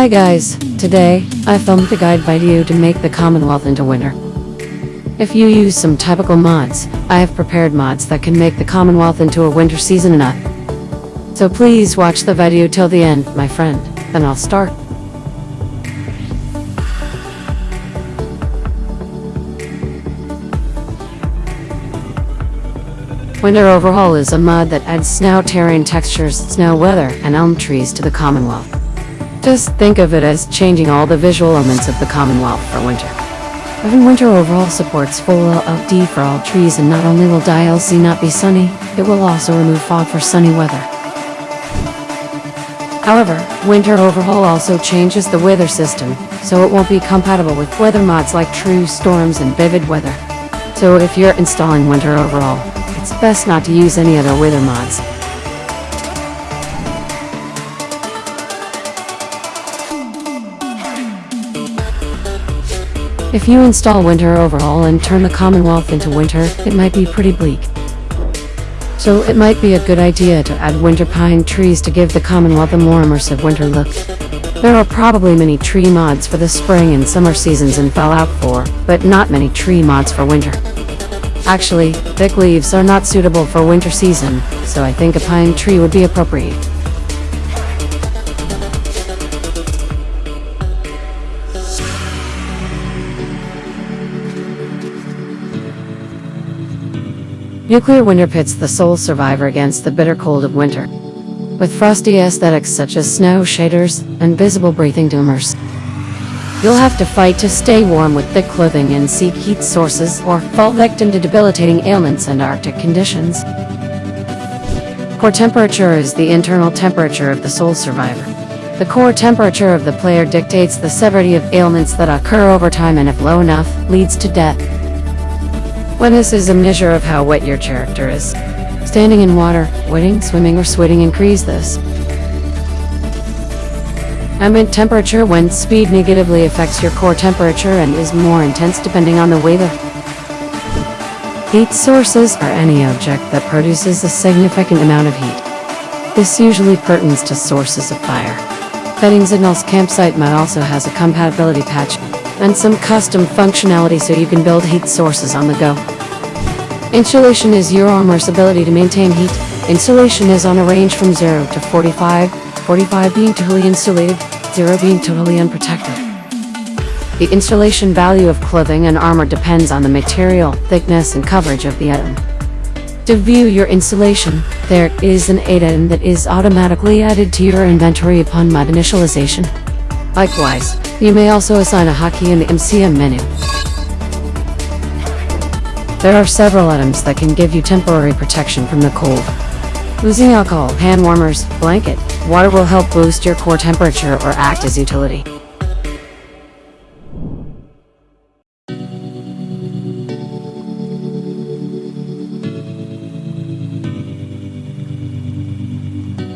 Hi guys, today, I filmed the guide video to make the Commonwealth into winter. If you use some typical mods, I have prepared mods that can make the Commonwealth into a winter season enough. So please watch the video till the end, my friend, then I'll start. Winter Overhaul is a mod that adds snow terrain textures, snow weather, and elm trees to the Commonwealth. Just think of it as changing all the visual elements of the Commonwealth for winter. Even Winter Overhaul supports full LOD for all trees and not only will DLC not be sunny, it will also remove fog for sunny weather. However, Winter Overhaul also changes the weather system, so it won't be compatible with weather mods like True Storms and Vivid Weather. So if you're installing Winter Overhaul, it's best not to use any other weather mods. If you install Winter Overhaul and turn the Commonwealth into winter, it might be pretty bleak. So it might be a good idea to add winter pine trees to give the Commonwealth a more immersive winter look. There are probably many tree mods for the spring and summer seasons in Fallout 4, but not many tree mods for winter. Actually, thick leaves are not suitable for winter season, so I think a pine tree would be appropriate. Nuclear winter pits the sole survivor against the bitter cold of winter. With frosty aesthetics such as snow shaders and visible breathing doomers. You'll have to fight to stay warm with thick clothing and seek heat sources or fall victim to debilitating ailments and arctic conditions. Core temperature is the internal temperature of the sole survivor. The core temperature of the player dictates the severity of ailments that occur over time and if low enough, leads to death. Wetness is a measure of how wet your character is. Standing in water, wetting, swimming, or sweating increase this. Ambient temperature when speed negatively affects your core temperature and is more intense depending on the weather. Heat sources are any object that produces a significant amount of heat. This usually pertains to sources of fire. Fadingsignal's campsite mod also has a compatibility patch and some custom functionality so you can build heat sources on the go. Insulation is your armor's ability to maintain heat. Insulation is on a range from 0 to 45, 45 being totally insulated, 0 being totally unprotected. The insulation value of clothing and armor depends on the material, thickness, and coverage of the item. To view your insulation, there is an add-in that is automatically added to your inventory upon mod initialization. Likewise, you may also assign a hotkey in the MCM menu. There are several items that can give you temporary protection from the cold. Losing alcohol, hand warmers, blanket, water will help boost your core temperature or act as utility.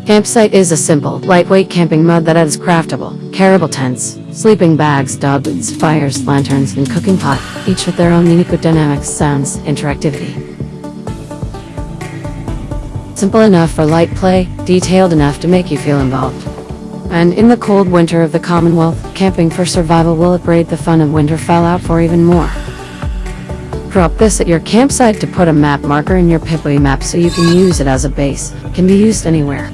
Campsite is a simple, lightweight camping mod that is craftable, carryable tents, sleeping bags, dog boots, fires, lanterns, and cooking pot, each with their own unique dynamics, sounds, interactivity. Simple enough for light play, detailed enough to make you feel involved. And in the cold winter of the Commonwealth, camping for survival will upgrade the fun of winter Fallout for even more. Drop this at your campsite to put a map marker in your Pip-Boy map so you can use it as a base. Can be used anywhere.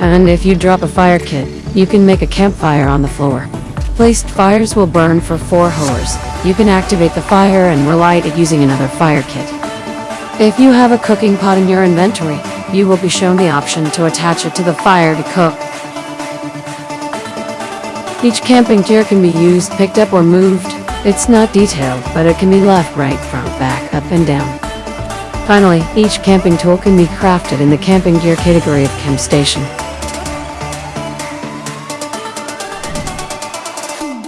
And if you drop a fire kit, you can make a campfire on the floor. Placed fires will burn for 4 hours. You can activate the fire and relight it using another fire kit. If you have a cooking pot in your inventory, you will be shown the option to attach it to the fire to cook. Each camping gear can be used, picked up or moved. It's not detailed, but it can be left, right, front, back, up and down. Finally, each camping tool can be crafted in the camping gear category of Camp Station.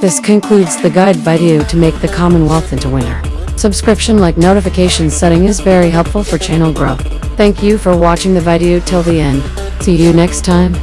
This concludes the guide video to make the Commonwealth into winner. Subscription like notification setting is very helpful for channel growth. Thank you for watching the video till the end. See you next time.